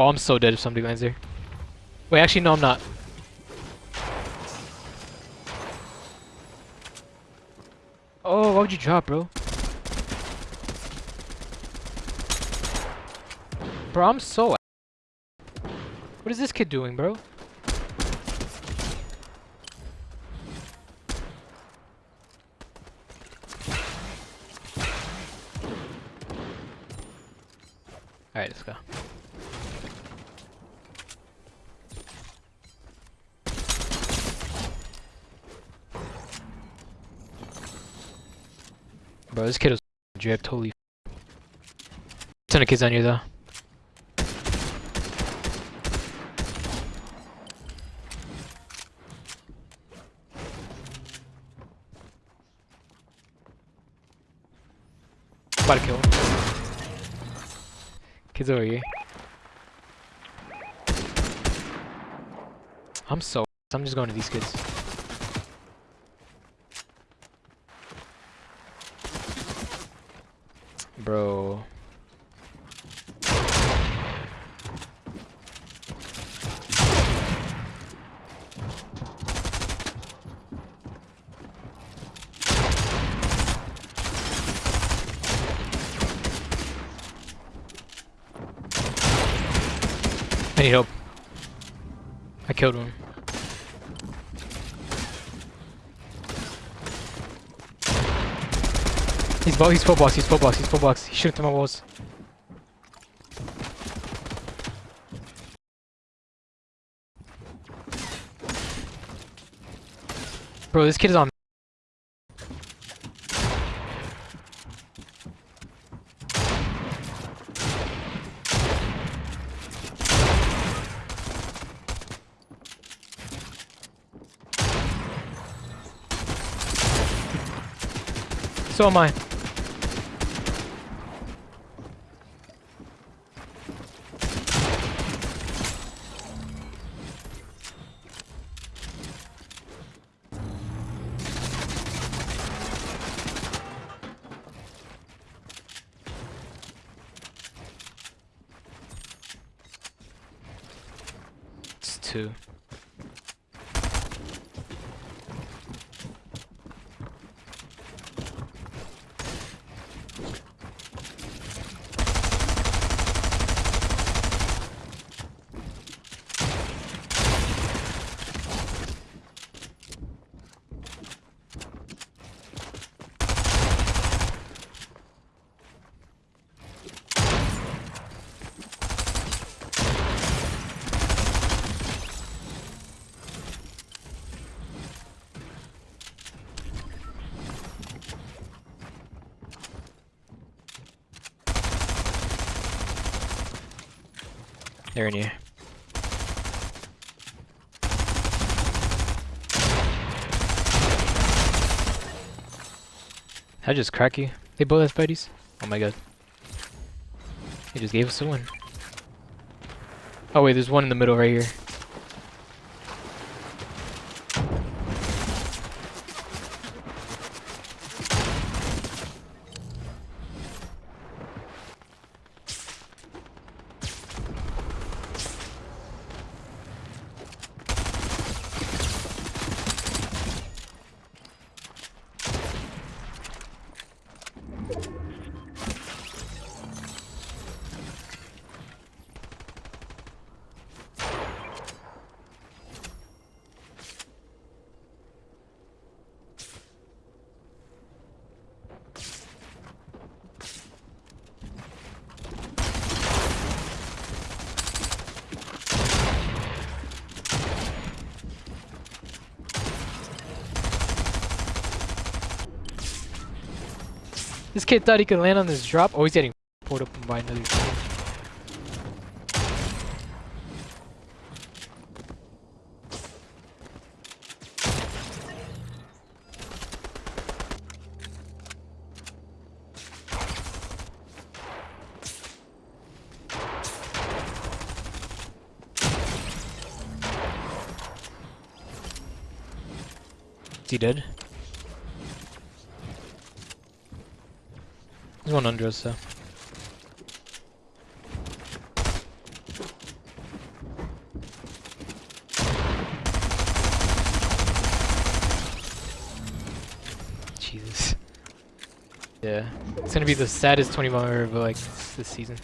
Oh, I'm so dead if somebody lands there. Wait, actually, no, I'm not. Oh, why would you drop, bro? Bro, I'm so. What is this kid doing, bro? Alright, let's go. Bro, this kid was drip, totally. Ton of kids on you though. About to kill. Kids over here. I'm so. I'm just going to these kids. Bro. I need help. I killed one. He's he's full box, he's full box, he's full box. Through my walls. Bro, this kid is on So am I. It's They're in here. I just crack you. They both have buddies. Oh my god. He just gave us a win. Oh wait, there's one in the middle right here. This kid thought he could land on this drop. Oh, he's getting pulled up by another. Is he dead? There's one under us, though. Jesus. Yeah. It's gonna be the saddest 20 mile ever, like, this season.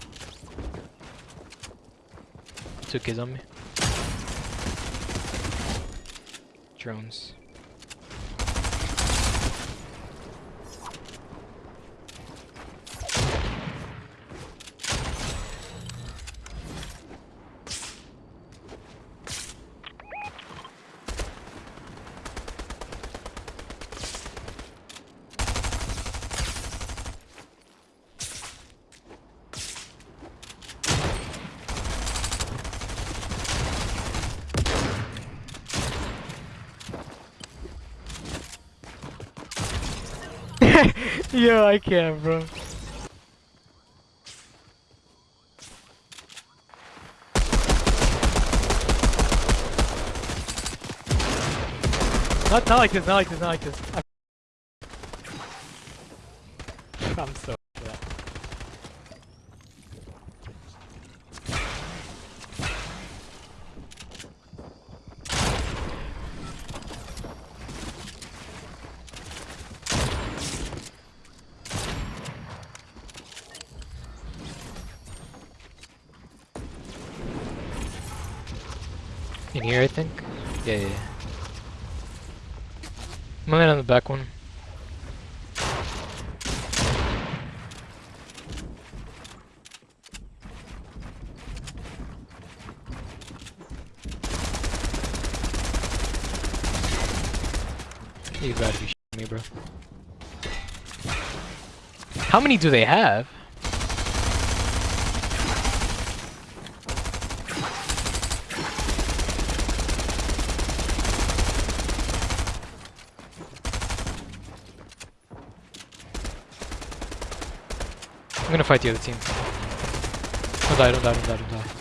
Took his on me. Drones. Yo, I can't, bro. Not, not like this, not like this, not like this. I'm, I'm so In here, I think? Yeah, yeah, yeah. I'm gonna land on the back one. You gotta be shitting me, bro. How many do they have? I'm gonna fight the other team. Don't die, don't die, don't die, don't die.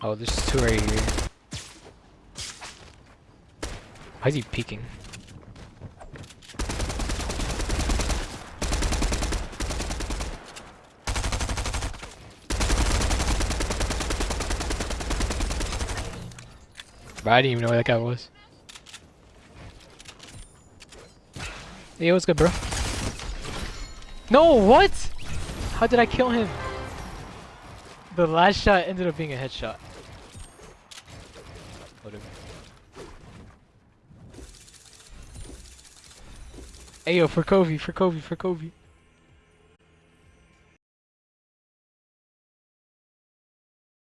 Oh, there's two right here. Why is he peeking? I didn't even know where that guy was. Hey, what's good, bro? No, what? How did I kill him? The last shot ended up being a headshot. Whatever. yo! for Kobe, for Kobe, for Kobe.